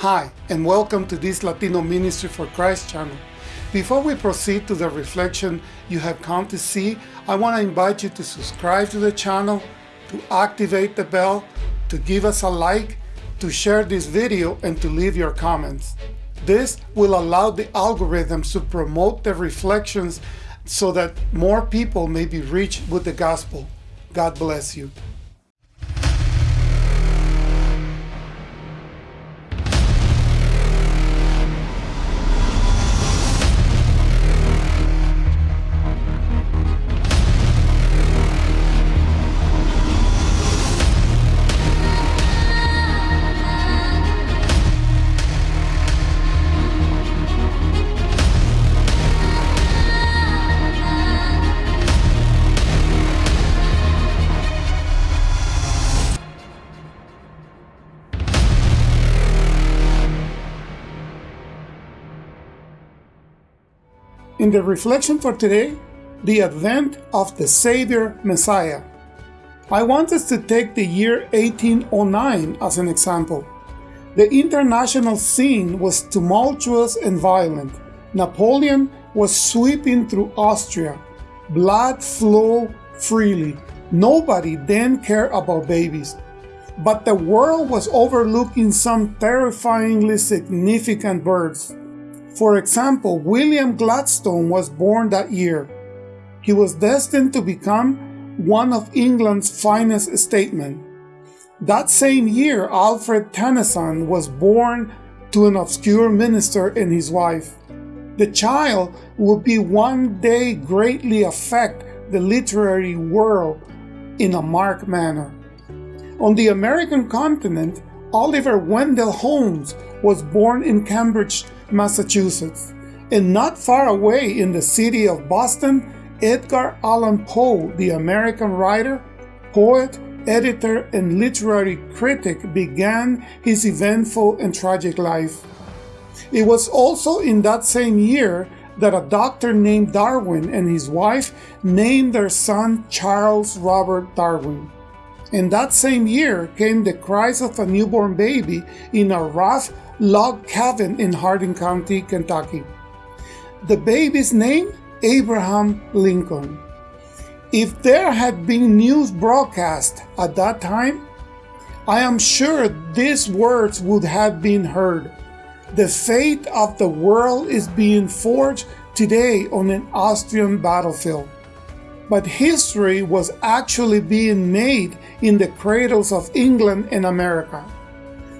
Hi, and welcome to this Latino Ministry for Christ channel. Before we proceed to the reflection you have come to see, I want to invite you to subscribe to the channel, to activate the bell, to give us a like, to share this video, and to leave your comments. This will allow the algorithms to promote the reflections so that more people may be reached with the gospel. God bless you. In the reflection for today, the advent of the Savior Messiah. I want us to take the year 1809 as an example. The international scene was tumultuous and violent. Napoleon was sweeping through Austria. Blood flowed freely. Nobody then cared about babies. But the world was overlooking some terrifyingly significant births. For example, William Gladstone was born that year. He was destined to become one of England's finest statesmen. That same year, Alfred Tennyson was born to an obscure minister and his wife. The child would be one day greatly affect the literary world in a marked manner. On the American continent, Oliver Wendell Holmes was born in Cambridge, Massachusetts. And not far away in the city of Boston, Edgar Allan Poe, the American writer, poet, editor, and literary critic, began his eventful and tragic life. It was also in that same year that a doctor named Darwin and his wife named their son Charles Robert Darwin. In that same year came the cries of a newborn baby in a rough log cabin in Hardin County, Kentucky. The baby's name? Abraham Lincoln. If there had been news broadcast at that time, I am sure these words would have been heard. The fate of the world is being forged today on an Austrian battlefield. But history was actually being made in the cradles of England and America.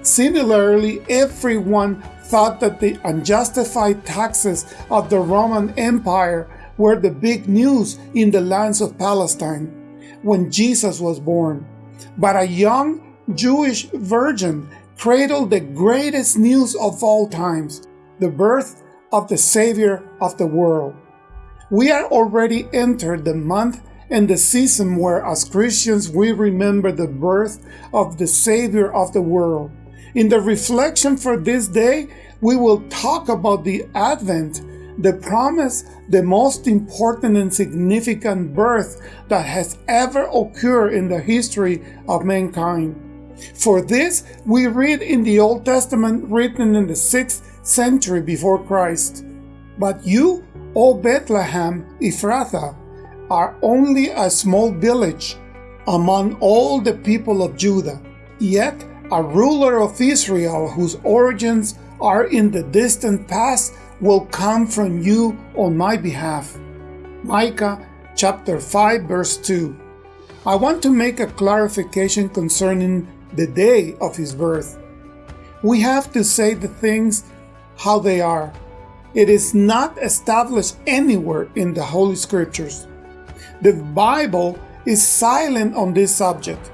Similarly, everyone thought that the unjustified taxes of the Roman Empire were the big news in the lands of Palestine when Jesus was born. But a young Jewish virgin cradled the greatest news of all times, the birth of the Savior of the world. We are already entered the month and the season where as Christians we remember the birth of the Savior of the world. In the reflection for this day, we will talk about the Advent, the promise, the most important and significant birth that has ever occurred in the history of mankind. For this, we read in the Old Testament written in the 6th century before Christ. But you, O Bethlehem Ephrathah, are only a small village among all the people of Judah. Yet a ruler of Israel whose origins are in the distant past will come from you on my behalf. Micah chapter 5 verse 2. I want to make a clarification concerning the day of his birth. We have to say the things how they are. It is not established anywhere in the Holy Scriptures. The Bible is silent on this subject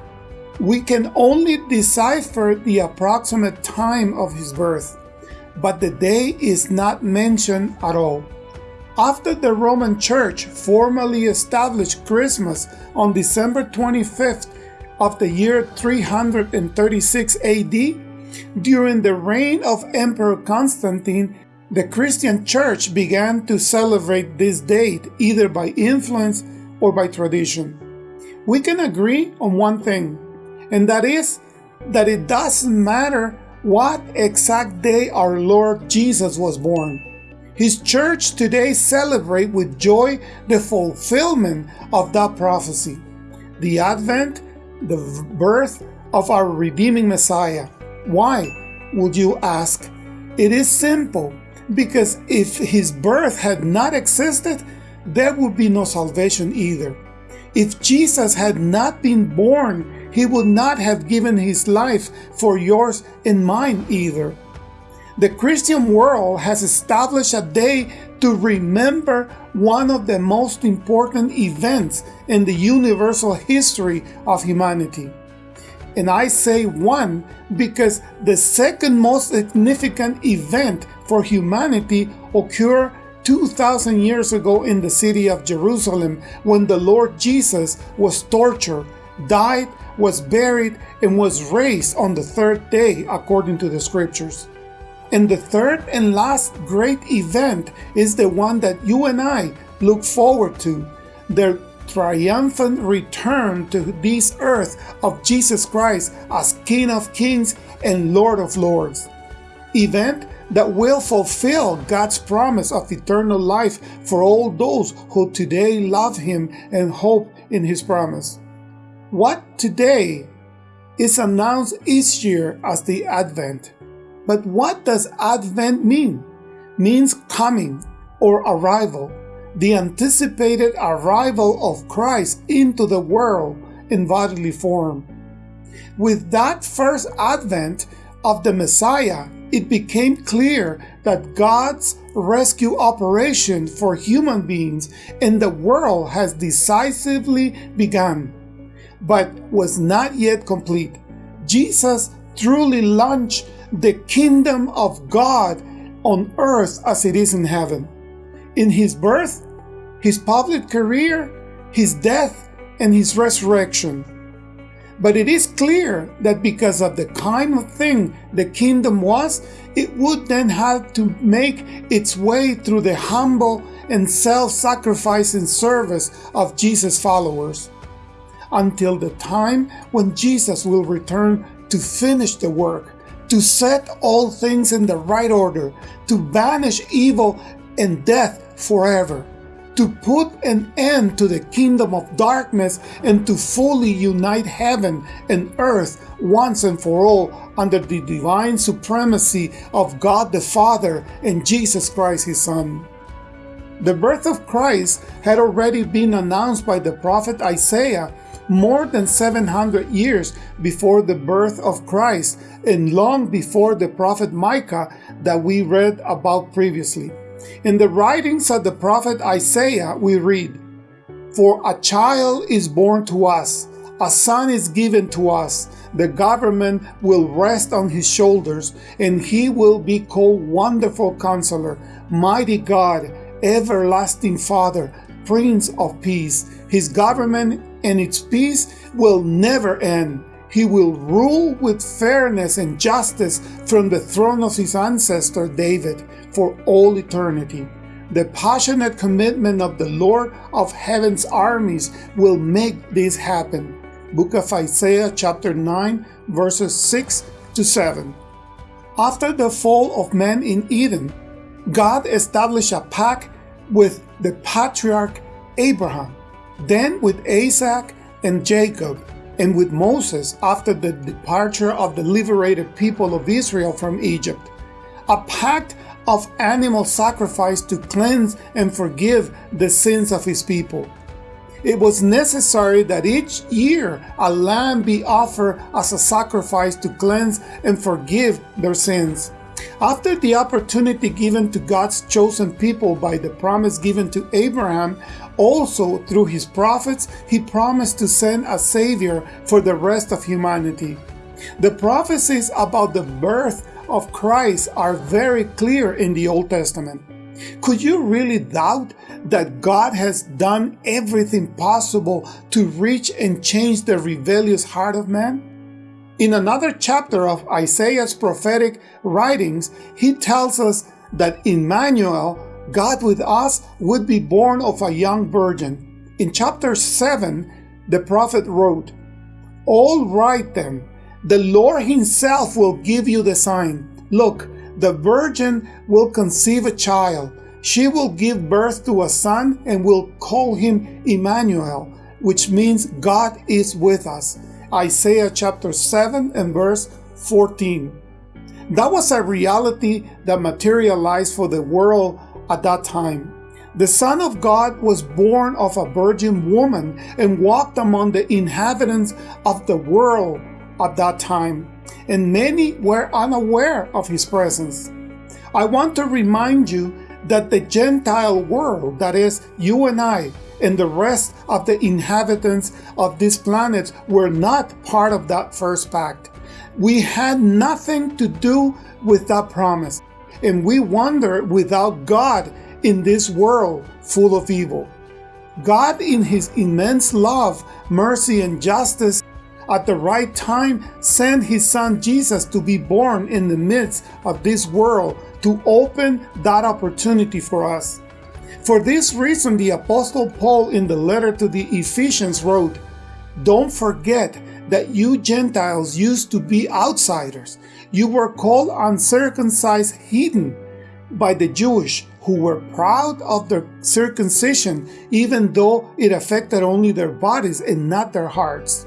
we can only decipher the approximate time of his birth, but the day is not mentioned at all. After the Roman Church formally established Christmas on December 25th of the year 336 AD, during the reign of Emperor Constantine, the Christian Church began to celebrate this date either by influence or by tradition. We can agree on one thing and that is that it doesn't matter what exact day our Lord Jesus was born. His church today celebrate with joy the fulfillment of that prophecy, the advent, the birth of our redeeming Messiah. Why, would you ask? It is simple, because if his birth had not existed, there would be no salvation either. If Jesus had not been born, he would not have given his life for yours and mine either. The Christian world has established a day to remember one of the most important events in the universal history of humanity. And I say one because the second most significant event for humanity occurred 2,000 years ago in the city of Jerusalem when the Lord Jesus was tortured, died, was buried, and was raised on the third day according to the scriptures. And the third and last great event is the one that you and I look forward to the triumphant return to this earth of Jesus Christ as King of Kings and Lord of Lords. Event that will fulfill God's promise of eternal life for all those who today love Him and hope in His promise. What today is announced each year as the Advent. But what does Advent mean? Means coming or arrival, the anticipated arrival of Christ into the world in bodily form. With that first advent of the Messiah, it became clear that God's rescue operation for human beings in the world has decisively begun, but was not yet complete. Jesus truly launched the kingdom of God on earth as it is in heaven. In his birth, his public career, his death, and his resurrection. But it is clear that because of the kind of thing the kingdom was, it would then have to make its way through the humble and self sacrificing service of Jesus' followers until the time when Jesus will return to finish the work to set all things in the right order, to banish evil and death forever, to put an end to the kingdom of darkness and to fully unite heaven and earth once and for all under the divine supremacy of God the Father and Jesus Christ his Son. The birth of Christ had already been announced by the prophet Isaiah more than 700 years before the birth of Christ and long before the prophet Micah that we read about previously. In the writings of the prophet Isaiah, we read, For a child is born to us, a son is given to us, the government will rest on his shoulders, and he will be called Wonderful Counselor, Mighty God, Everlasting Father, Prince of Peace. His government and its peace will never end. He will rule with fairness and justice from the throne of his ancestor David for all eternity. The passionate commitment of the Lord of heaven's armies will make this happen. Book of Isaiah, chapter 9, verses 6 to 7. After the fall of man in Eden, God established a pact with the patriarch Abraham, then with Isaac and Jacob, and with Moses after the departure of the liberated people of Israel from Egypt. A pact of animal sacrifice to cleanse and forgive the sins of his people. It was necessary that each year a lamb be offered as a sacrifice to cleanse and forgive their sins. After the opportunity given to God's chosen people by the promise given to Abraham, also through his prophets, he promised to send a Savior for the rest of humanity. The prophecies about the birth of Christ are very clear in the Old Testament. Could you really doubt that God has done everything possible to reach and change the rebellious heart of man? In another chapter of Isaiah's prophetic writings, he tells us that Emmanuel, God with us, would be born of a young virgin. In chapter 7, the prophet wrote, All right then, The Lord Himself will give you the sign. Look, the virgin will conceive a child. She will give birth to a son and will call him Emmanuel, which means God is with us. Isaiah chapter 7 and verse 14. That was a reality that materialized for the world at that time. The Son of God was born of a virgin woman and walked among the inhabitants of the world at that time, and many were unaware of his presence. I want to remind you that the Gentile world, that is, you and I, and the rest of the inhabitants of this planet were not part of that first pact. We had nothing to do with that promise, and we wander without God in this world full of evil. God, in His immense love, mercy, and justice, at the right time sent His Son Jesus to be born in the midst of this world to open that opportunity for us. For this reason, the Apostle Paul in the letter to the Ephesians wrote, Don't forget that you Gentiles used to be outsiders. You were called uncircumcised heathen by the Jewish, who were proud of their circumcision, even though it affected only their bodies and not their hearts.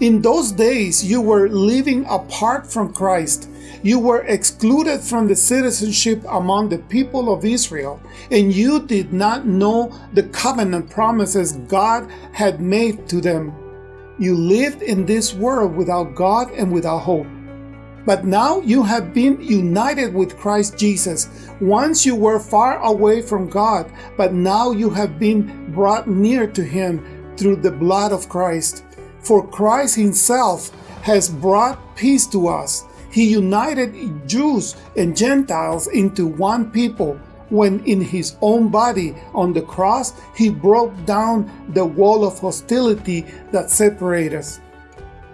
In those days, you were living apart from Christ. You were excluded from the citizenship among the people of Israel, and you did not know the covenant promises God had made to them. You lived in this world without God and without hope. But now you have been united with Christ Jesus. Once you were far away from God, but now you have been brought near to Him through the blood of Christ. For Christ Himself has brought peace to us. He united Jews and Gentiles into one people when in his own body on the cross he broke down the wall of hostility that separated us.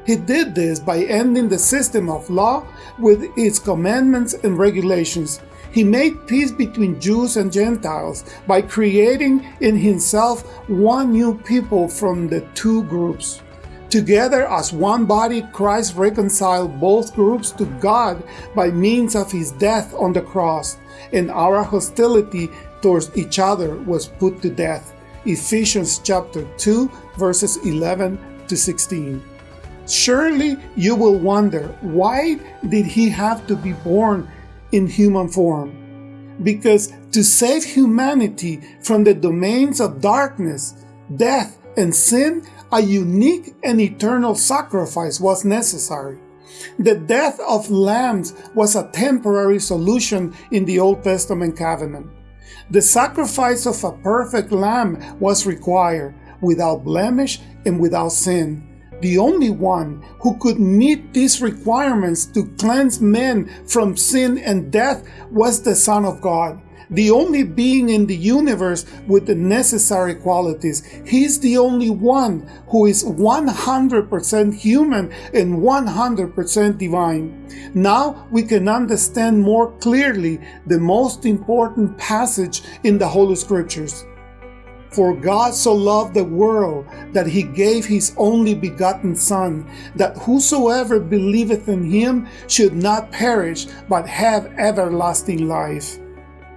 He did this by ending the system of law with its commandments and regulations. He made peace between Jews and Gentiles by creating in himself one new people from the two groups. Together as one body, Christ reconciled both groups to God by means of his death on the cross, and our hostility towards each other was put to death. Ephesians chapter 2 verses 11 to 16. Surely you will wonder, why did he have to be born in human form? Because to save humanity from the domains of darkness, death, and sin, a unique and eternal sacrifice was necessary. The death of lambs was a temporary solution in the Old Testament covenant. The sacrifice of a perfect lamb was required, without blemish and without sin. The only one who could meet these requirements to cleanse men from sin and death was the Son of God, the only being in the universe with the necessary qualities. He's the only one who is 100% human and 100% divine. Now we can understand more clearly the most important passage in the Holy Scriptures. For God so loved the world that he gave his only begotten Son, that whosoever believeth in him should not perish, but have everlasting life.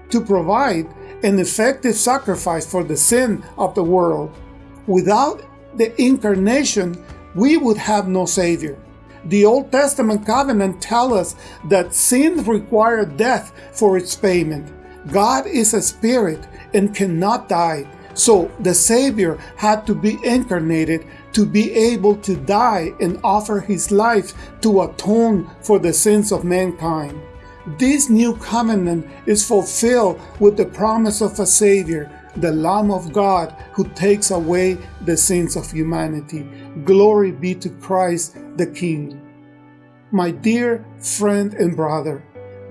To provide an effective sacrifice for the sin of the world. Without the incarnation, we would have no Savior. The Old Testament covenant tells us that sin required death for its payment. God is a spirit and cannot die, so the Savior had to be incarnated to be able to die and offer his life to atone for the sins of mankind. This new covenant is fulfilled with the promise of a Savior, the Lamb of God, who takes away the sins of humanity. Glory be to Christ the King. My dear friend and brother,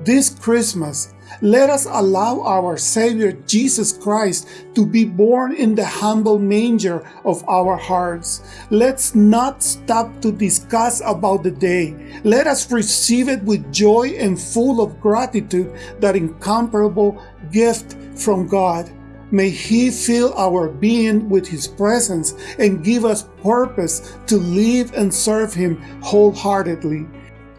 this Christmas, let us allow our Savior Jesus Christ to be born in the humble manger of our hearts. Let's not stop to discuss about the day. Let us receive it with joy and full of gratitude, that incomparable gift from God. May He fill our being with His presence and give us purpose to live and serve Him wholeheartedly.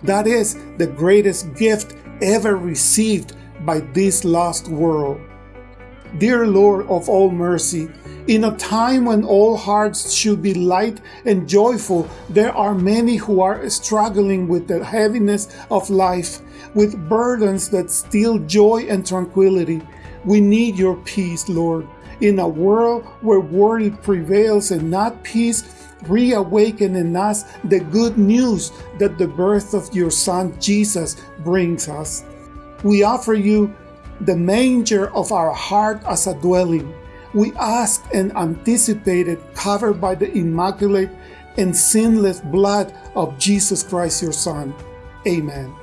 That is the greatest gift ever received by this lost world. Dear Lord of all mercy, in a time when all hearts should be light and joyful, there are many who are struggling with the heaviness of life, with burdens that steal joy and tranquility. We need your peace, Lord. In a world where worry prevails and not peace, reawaken in us the good news that the birth of your Son Jesus brings us. We offer you the manger of our heart as a dwelling. We ask and anticipate it covered by the immaculate and sinless blood of Jesus Christ, your Son. Amen.